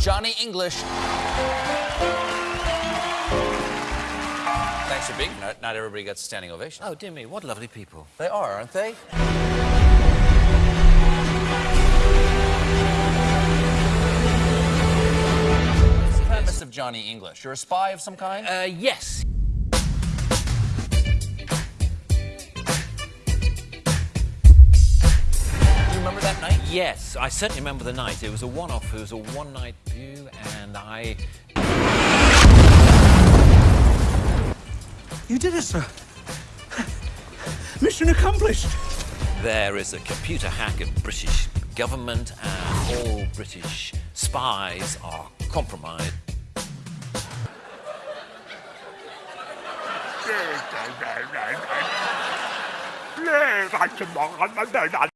Johnny English. Thanks for being. Not, not everybody gets a standing ovation. Oh, dear me, what lovely people. They are, aren't they? What's the premise of Johnny English? You're a spy of some kind? Uh, yes. Yes, I certainly remember the night. It was a one-off. It was a one-night view, and I... You did it, sir. Mission accomplished. There is a computer hack of British government, and all British spies are compromised. Is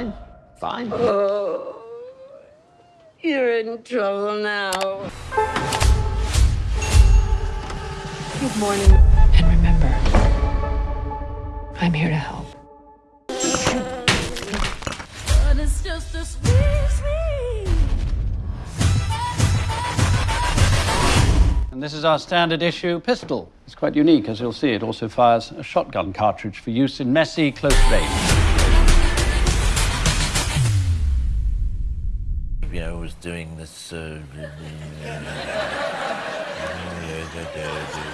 Fine, fine. Oh, you're in trouble now. Good morning. And remember, I'm here to help. But it's just a squeeze me. And this is our standard issue pistol. It's quite unique, as you'll see. It also fires a shotgun cartridge for use in messy close range. Doing this... Uh,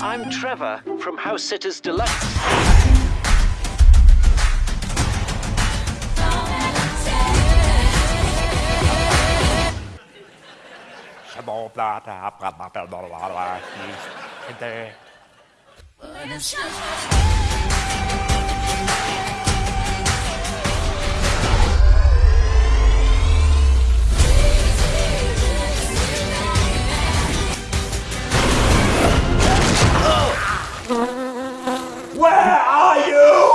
I'm Trevor from House Sitters Deluxe. Where are you?